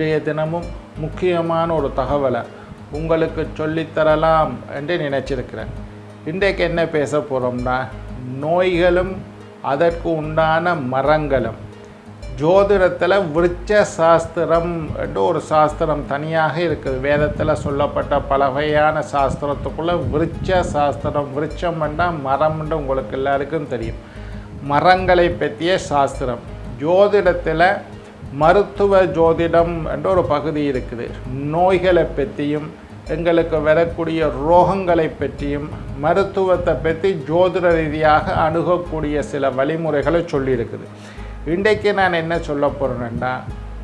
இன்றைய தினமும் முக்கியமான ஒரு தகவலை உங்களுக்கு சொல்லித்தரலாம் என்று நினச்சிருக்கிறேன். இன்றைக்கு என்ன பேச போகிறோம்னா நோய்களும் அதற்கு உண்டான மரங்களும். ஜோதிடத்தில் விருச்ச சாஸ்திரம் என்று ஒரு சாஸ்திரம் தனியாக இருக்குது. வேதத்தில் சொல்லப்பட்ட பல வகையான சாஸ்திரத்துக்குள்ளே விருச்ச சாஸ்திரம் விருட்சம் என்றால் மரம்னு உங்களுக்கு எல்லாருக்கும் தெரியும். மரங்களை பற்றிய சாஸ்திரம். ஜோதிடத்தில் மருத்துவ ஜோதிடம் என்ற ஒரு பகுதி இருக்குது. நோய்களை பற்றியும் எங்களுக்கு வரக்கூடிய ரோகங்களை பற்றியும் மருத்துவத்தை பற்றி ஜோதிட ரீதியாக அணுகக்கூடிய சில வழிமுறைகளை சொல்லியிருக்குது. இன்றைக்கு நான் என்ன சொல்ல போகிறேன்னா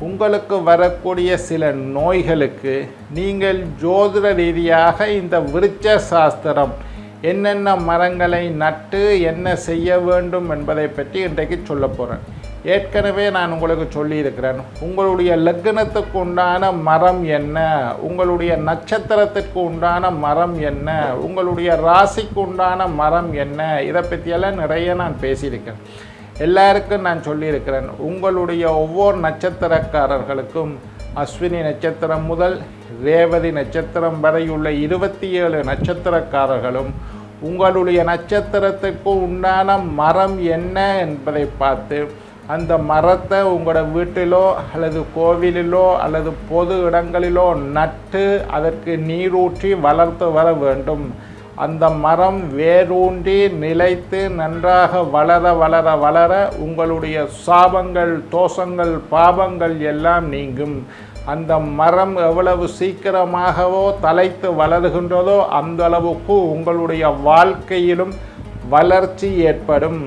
உங்களுக்கு வரக்கூடிய சில நோய்களுக்கு நீங்கள் ஜோதிட ரீதியாக இந்த விருட்ச சாஸ்திரம் என்னென்ன மரங்களை நட்டு என்ன செய்ய வேண்டும் என்பதை பற்றி இன்றைக்கு சொல்ல போகிறேன் ஏற்கனவே நான் உங்களுக்கு சொல்லியிருக்கிறேன். உங்களுடைய லக்னத்துக்கு உண்டான மரம் என்ன? உங்களுடைய நட்சத்திரத்திற்கு உண்டான மரம் என்ன? உங்களுடைய ராசிக்கு உண்டான மரம் என்ன? இதை பற்றியெல்லாம் நிறைய நான் பேசியிருக்கேன். எல்லாருக்கும் நான் சொல்லியிருக்கிறேன். உங்களுடைய ஒவ்வொரு நட்சத்திரக்காரர்களுக்கும் அஸ்வினி நட்சத்திரம் முதல் ரேவதி நட்சத்திரம் வரை உள்ள இருபத்தி ஏழு நட்சத்திரக்காரர்களும் உங்களுடைய நட்சத்திரத்துக்கு உண்டான மரம் என்ன என்பதை பார்த்து அந்த மரத்தை உங்களோட வீட்டிலோ அல்லது கோவிலிலோ அல்லது பொது இடங்களிலோ நட்டு அதற்கு நீரூற்றி வளர்த்து வர வேண்டும். அந்த மரம் வேரூன்றி நிலைத்து நன்றாக வளர வளர வளர உங்களுடைய சாபங்கள் தோஷங்கள் பாபங்கள் எல்லாம் நீங்கும். அந்த மரம் எவ்வளவு சீக்கிரமாகவோ தலைத்து வளருகின்றதோ அந்த அளவுக்கு உங்களுடைய வாழ்க்கையிலும் வளர்ச்சி ஏற்படும்.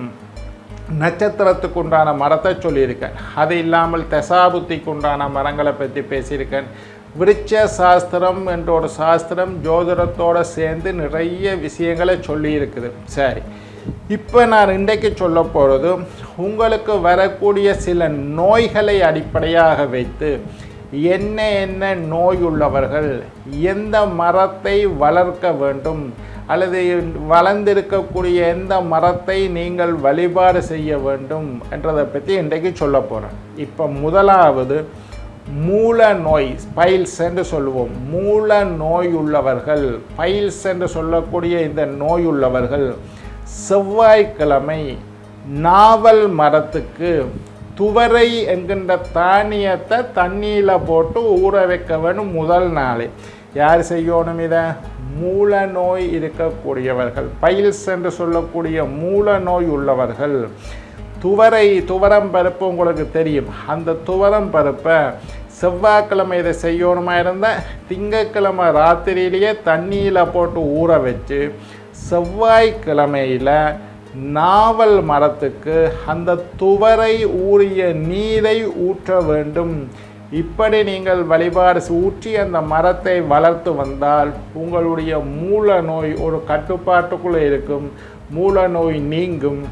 நட்சத்திரத்துக்கு உண்டான மரத்தை சொல்லியிருக்கேன். அது இல்லாமல் தசாபுத்திக்கு உண்டான மரங்களை பற்றி பேசியிருக்கேன். விருட்ச சாஸ்திரம் என்ற ஒரு சாஸ்திரம் ஜோதிடத்தோடு சேர்ந்து நிறைய விஷயங்களை சொல்லியிருக்குது. சரி இப்போ நான் இன்றைக்கு சொல்ல போகிறது உங்களுக்கு வரக்கூடிய சில நோய்களை அடிப்படையாக வைத்து என்ன என்ன நோய் உள்ளவர்கள் எந்த மரத்தை வளர்க்க வேண்டும் அல்லது வளர்ந்திருக்கக்கூடிய எந்த மரத்தை நீங்கள் வழிபாடு செய்ய வேண்டும் என்றதை பற்றி இன்றைக்கு சொல்ல போகிறேன் இப்போ முதலாவது மூல நோய் பைல்ஸ் என்று சொல்லுவோம். மூல நோய் உள்ளவர்கள் பைல்ஸ் என்று சொல்லக்கூடிய இந்த நோய் உள்ளவர்கள் செவ்வாய்க்கிழமை நாவல் மரத்துக்கு துவரை என்கின்ற தானியத்தை தண்ணியில் போட்டு ஊற வைக்க வேணும் முதல் நாளே. யார் செய்யணும் இதை? மூல நோய் இருக்கக்கூடியவர்கள். பைல்ஸ் என்று சொல்லக்கூடிய மூல நோய் உள்ளவர்கள். துவரை துவரம் பருப்பு உங்களுக்கு தெரியும். அந்த துவரம் பருப்பை செவ்வாய்க்கிழமை இதை செய்யணுமா இருந்தால் திங்கக்கிழமை ராத்திரியிலேயே தண்ணியில் போட்டு ஊற வச்சு செவ்வாய்க்கிழமையில் நாவல் மரத்துக்கு அந்த துவரை ஊறிய நீரை ஊற்ற வேண்டும். இப்படி நீங்கள் வழிபாடு ஊற்றி அந்த மரத்தை வளர்த்து வந்தால் உங்களுடைய மூல நோய் ஒரு கட்டுப்பாட்டுக்குள்ளே இருக்கும். மூல நோய் நீங்கும்.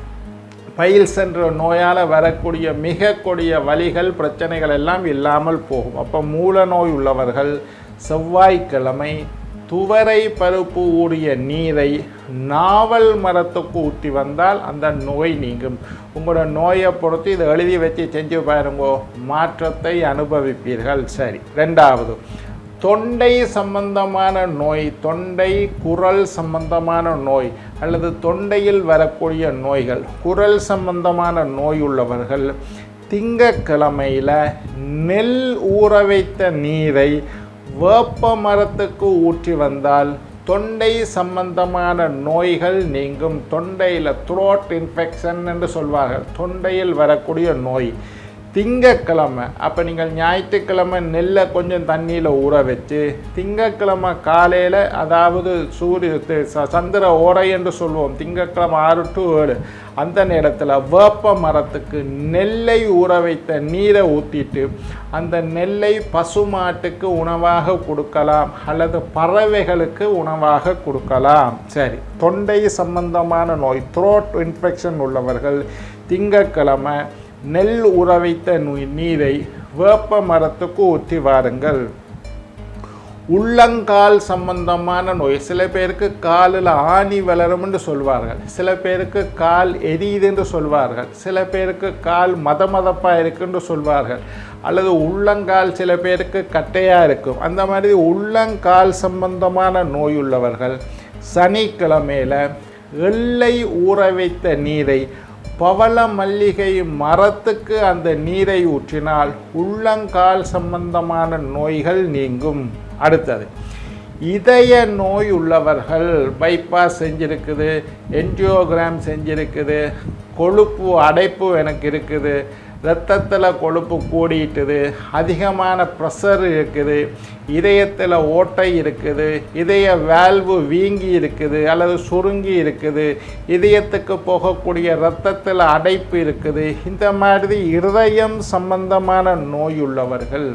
பயில் சென்ற நோயால் வரக்கூடிய மிக கொடிய வழிகள் பிரச்சனைகள் எல்லாம் இல்லாமல் போகும். அப்போ மூல நோய் உள்ளவர்கள் செவ்வாய்க்கிழமை துவரை பருப்பு ஊறிய நீரை நாவல் மரத்துக்கு ஊற்றி வந்தால் அந்த நோய் நீங்கும். உங்களோட நோயை பொறுத்து இதை எழுதி வச்சு செஞ்சு பாருங்கோ. மாற்றத்தை அனுபவிப்பீர்கள். சரி ரெண்டாவது. தொண்டை சம்பந்தமான நோய் தொண்டை குரல் சம்பந்தமான நோய் அல்லது தொண்டையில் வரக்கூடிய நோய்கள் குரல் சம்பந்தமான நோய் உள்ளவர்கள் திங்கக்கிழமையில் நெல் ஊற வைத்த நீரை வேப்ப மரத்துக்கு ஊற்றி வந்தால் தொண்டை சம்பந்தமான நோய்கள் நீங்கும். தொண்டையில் த்ரோட் இன்ஃபெக்ஷன் என்று சொல்வார்கள். தொண்டையில் வரக்கூடிய நோய். திங்கக்கிழமை. அப்போ நீங்கள் ஞாயிற்றுக்கிழமை நெல்லை கொஞ்சம் தண்ணியில் ஊற வச்சு திங்கக்கிழமை காலையில் அதாவது சூரிய ச- சந்திர ஓரை என்று சொல்லுவோம் திங்கக்கிழமை ஆறு டு ஏழு. அந்த நேரத்தில் வேப்ப மரத்துக்கு நெல்லை ஊற வைத்த நீரை ஊற்றிட்டு அந்த நெல்லை பசுமாட்டுக்கு உணவாக கொடுக்கலாம் அல்லது பறவைகளுக்கு உணவாக கொடுக்கலாம். சரி தொண்டை சம்பந்தமான நோய் த்ரோட் இன்ஃபெக்ஷன் உள்ளவர்கள் திங்கக்கிழமை நெல் ஊற வைத்த நீரை வேப்ப மரத்துக்கு ஊற்றி வாருங்கள். உள்ளங்கால் சம்பந்தமான நோய். சில பேருக்கு காலில் ஆணி வளரும்னு சொல்வார்கள். சில பேருக்கு கால் எரியுதுன்னு சொல்வார்கள். சில பேருக்கு கால் மத மதப்பாக இருக்குன்னு சொல்வார்கள். அல்லது உள்ளங்கால் சில பேருக்கு கட்டையாக இருக்கும். அந்த மாதிரி உள்ளங்கால் சம்பந்தமான நோய் உள்ளவர்கள் சனிக்கிழமையில் எள்ளை ஊற வைத்த நீரை பவள மல்லிகை மரத்துக்கு அந்த நீரை ஊற்றினால் உள்ளங்கால் சம்பந்தமான நோய்கள் நீங்கும். அடுத்தது இதய நோய் உள்ளவர்கள் பைபாஸ் செஞ்சிருக்குது என்ஜியோகிராம் செஞ்சிருக்குது கொழுப்பு அடைப்பு எனக்கு இருக்குது ரத்தத்தில் கொழுப்பு கூடிட்டுது அதிகமான ப்ரெஷர் இருக்குது இதயத்தில் ஓட்டை இருக்குது இதய வேல்வு வீங்கி இருக்குது அல்லது சுருங்கி இருக்குது இதயத்துக்கு போகக்கூடிய இரத்தத்தில் அடைப்பு இருக்குது இந்த மாதிரி இருதயம் சம்பந்தமான நோயுள்ளவர்கள்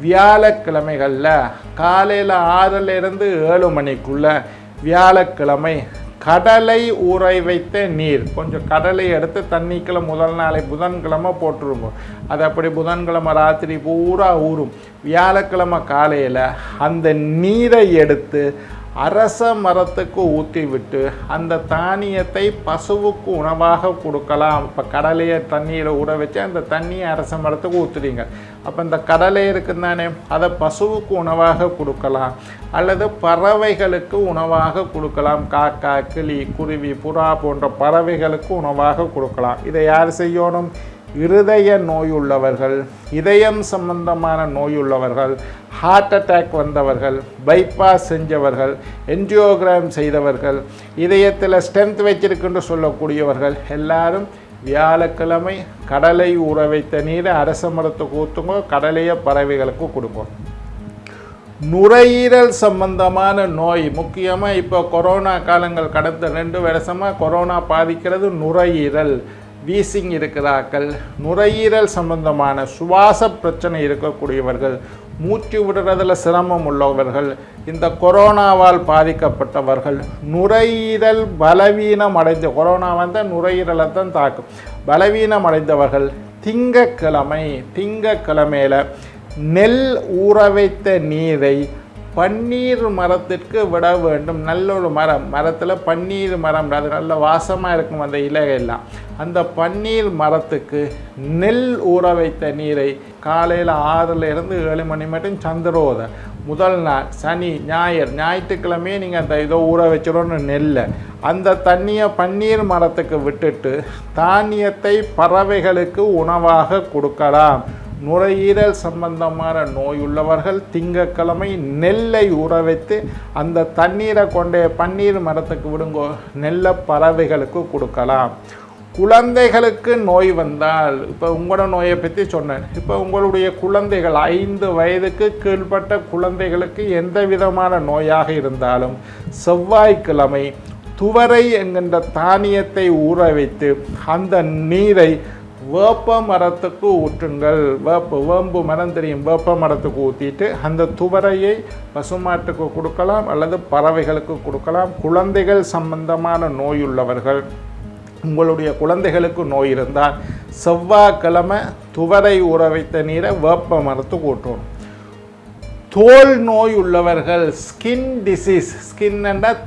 வியாழக்கிழமைகளில் காலையில் ஆறிலிருந்து ஏழு மணிக்குள்ளே வியாழக்கிழமை கடலை ஊற வைத்த நீர். கொஞ்சம் கடலை எடுத்து தண்ணிக்குள்ள முதல் நாளை புதன்கிழமை போட்டுருவோம். அது அப்படி புதன்கிழமை ராத்திரி பூரா ஊறும். வியாழக்கிழமை காலையில் அந்த நீரை எடுத்து அரச மரத்துக்கு ஊற்றிவிட்டு அந்த தானியத்தை பசுவுக்கு உணவாக கொடுக்கலாம். இப்போ கடலையை தண்ணியில் ஊற வச்சு அந்த தண்ணியை அரச மரத்துக்கு ஊற்றுறீங்க அப்போ இந்த கடலை இருக்குது தானே? அதை பசுவுக்கு உணவாக கொடுக்கலாம். அல்லது பறவைகளுக்கு உணவாக கொடுக்கலாம். காக்கா கிளி குருவி புறா போன்ற பறவைகளுக்கு உணவாக கொடுக்கலாம். இதை யார் செய்யணும்? இருதய நோயுள்ளவர்கள் இதயம் சம்பந்தமான நோயுள்ளவர்கள் ஹார்ட் அட்டாக் வந்தவர்கள் பைபாஸ் செஞ்சவர்கள் என்ஜியோகிராம் செய்தவர்கள் இதயத்தில் ஸ்ட்ரென்த் வச்சிருக்குன்னு சொல்லக்கூடியவர்கள் எல்லாரும் வியாழக்கிழமை கடலை ஊற வைத்த நீரை அரச மரத்துக்கு ஊற்றுங்க கடலையை பறவைகளுக்கு கொடுங்க நுரையீரல் சம்பந்தமான நோய் முக்கியமாக இப்போ கொரோனா காலங்கள் கடந்த ரெண்டு வருஷமாக கொரோனா பாதிக்கிறது நுரையீரல். வீசிங் இருக்கிறார்கள். நுரையீரல் சம்பந்தமான சுவாச பிரச்சனை இருக்கக்கூடியவர்கள் மூச்சு விடுறதில் சிரமம் உள்ளவர்கள் இந்த கொரோனாவால் பாதிக்கப்பட்டவர்கள் நுரையீரல் பலவீனம் அடைந்த கொரோனா வந்தால் நுரையீரலை தான் தாக்கும். பலவீனம் அடைந்தவர்கள் திங்கக்கிழமை திங்கக்கிழமையில் நெல் ஊற வைத்த நீரை பன்னீர் மரத்திற்கு விட வேண்டும். நல்ல ஒரு மரம். மரத்தில் பன்னீர் மரம். அது நல்ல வாசமாக இருக்கும் அந்த இலையெல்லாம் அந்த பன்னீர் மரத்துக்கு நெல் ஊற வைத்த நீரை காலையில் ஆறுல இருந்து ஏழு மணி மட்டும் சந்திரோத. முதல் நாள் சனி ஞாயிறு ஞாயிற்றுக்கிழமையே நீங்கள் அந்த இதோ ஊற வச்சிடணும் நெல்லை. அந்த தண்ணியை பன்னீர் மரத்துக்கு விட்டுட்டு தானியத்தை பறவைகளுக்கு உணவாக கொடுக்கலாம். நுரையீரல் சம்பந்தமான நோய் உள்ளவர்கள் திங்கக்கிழமை நெல்லை ஊற வைத்து அந்த தண்ணீரை கொண்டே பன்னீர் மரத்துக்கு விடுங்கோ நெல்லை பறவைகளுக்கு கொடுக்கலாம். குழந்தைகளுக்கு நோய் வந்தால் இப்போ உங்களோட நோயை பற்றி சொன்னேன். இப்போ உங்களுடைய குழந்தைகள் ஐந்து வயதுக்கு கீழ்பட்ட குழந்தைகளுக்கு எந்த விதமான நோயாக இருந்தாலும் செவ்வாய்க்கிழமை துவரை என்கின்ற தானியத்தை ஊற வைத்து அந்த நீரை வேப்ப மரத்துக்கு ஊற்றுங்கள். வேப்ப வேம்பு மரம் தெரியும். வேப்ப மரத்துக்கு ஊற்றிட்டு அந்த துவரையை பசுமாட்டுக்கு கொடுக்கலாம் அல்லது பறவைகளுக்கு கொடுக்கலாம். குழந்தைகள் சம்பந்தமான நோயுள்ளவர்கள் உங்களுடைய குழந்தைகளுக்கு நோய் இருந்தால் செவ்வாய்க்கிழமை துவரை ஊற வைத்த நீரை வேப்ப மரத்துக்கு ஊற்றணும். தோல் நோய் உள்ளவர்கள் ஸ்கின் டிசீஸ் ஸ்கின்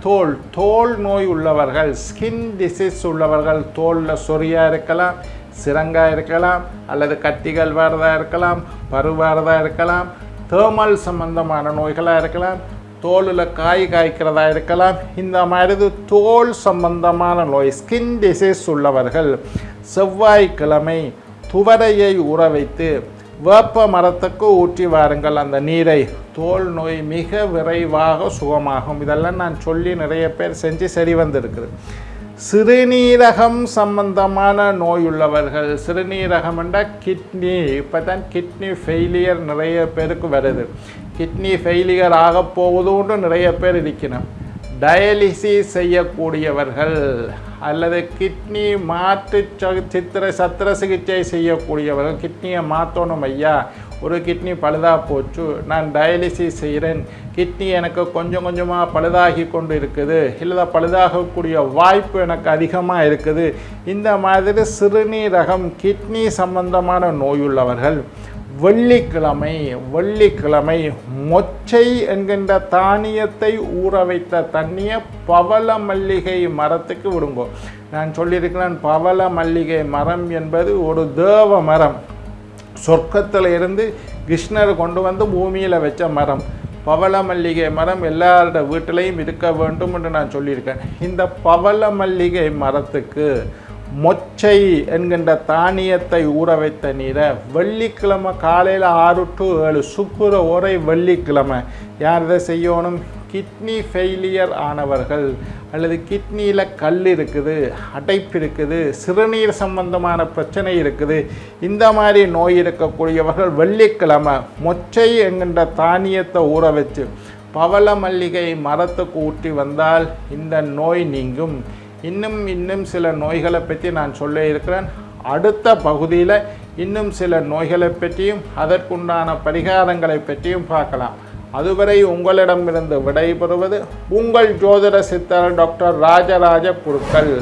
தோல். தோல் நோய் உள்ளவர்கள் ஸ்கின் டிசீஸ் உள்ளவர்கள் தோலில் சொறியாக இருக்கலாம் சிரங்காக இருக்கலாம் அல்லது கட்டிகள் வரதாக இருக்கலாம் பருவாரதாக இருக்கலாம் தேர்மல் சம்பந்தமான நோய்களாக இருக்கலாம் தோலில் காய் காய்க்கிறதா இருக்கலாம் இந்த மாதிரி தோல் சம்பந்தமான நோய் ஸ்கின் டிசீஸ் உள்ளவர்கள் செவ்வாய்க்கிழமை துவரையை ஊற வைத்து வேப்ப மரத்துக்கு ஊற்றி வாருங்கள். அந்த நீரை தோல் நோய் மிக விரைவாக சுகமாகும். இதெல்லாம் நான் சொல்லி நிறைய பேர் செஞ்சு சரி வந்திருக்குது. சிறுநீரகம் சம்பந்தமான நோயுள்ளவர்கள். சிறுநீரகம் என்றால் கிட்னி இப்போ தான் கிட்னி ஃபெயிலியர் நிறைய பேருக்கு வருது. கிட்னி ஃபெயிலியர் ஆக போகுதுன்னு நிறைய பேர் இருக்கணும் டயாலிசிஸ் செய்யக்கூடியவர்கள் அல்லது கிட்னி மாற்று சித்திர சத்திர சிகிச்சை செய்யக்கூடியவர்கள் கிட்னியை மாற்றணும் ஐயா. ஒரு கிட்னி பழுதா போச்சு. நான் டயாலிசிஸ் செய்கிறேன் கிட்னி எனக்கு கொஞ்சம் கொஞ்சமாக பழுதாகி கொண்டு இருக்குது இல்லை பழுதாகக்கூடிய வாய்ப்பு எனக்கு அதிகமாக இருக்குது. இந்த மாதிரி சிறுநீரகம் கிட்னி சம்பந்தமான நோயுள்ளவர்கள் வெள்ளிக்கிழமை வெள்ளிக்கிழமை மொச்சை என்கின்ற தானியத்தை ஊற வைத்த தண்ணியை பவள மல்லிகை மரத்துக்கு விடுங்கோ. நான் சொல்லியிருக்கிறேன் பவள மல்லிகை மரம் என்பது ஒரு தேவ மரம். சொர்க்கத்தில் இருந்து கிருஷ்ணர் கொண்டு வந்து பூமியில் வச்ச மரம். பவள மல்லிகை மரம் எல்லாரோட வீட்டிலையும் இருக்க வேண்டும் என்று நான் சொல்லியிருக்கேன். இந்த பவள மல்லிகை மரத்துக்கு மொச்சை என்கின்ற தானியத்தை ஊற வைத்த நீரை வெள்ளிக்கிழமை காலையில் ஆறு டு ஏழு சுக்குற ஒரே வெள்ளிக்கிழமை. யார் இதை செய்யணும்? கிட்னி ஃபெயிலியர் ஆனவர்கள் அல்லது கிட்னியில் கல் இருக்குது அடைப்பு இருக்குது சிறுநீர் சம்பந்தமான பிரச்சனை இருக்குது இந்த மாதிரி நோய் இருக்கக்கூடியவர்கள் வெள்ளிக்கிழமை மொச்சை என்கின்ற தானியத்தை ஊற வச்சு பவள மல்லிகை மரத்துக்கு ஊற்றி வந்தால் இந்த நோய் நீங்கும். இன்னும் இன்னும் சில நோய்களை பற்றி நான் சொல்ல இருக்கிறேன். அடுத்த பகுதியில் இன்னும் சில நோய்களை பற்றியும் அதற்குண்டான பரிகாரங்களை பற்றியும் பார்க்கலாம். அதுவரை உங்களிடமிருந்து விடைபெறுவது உங்கள் ஜோதிட சித்தர் டாக்டர் ராஜராஜ குருக்கள்.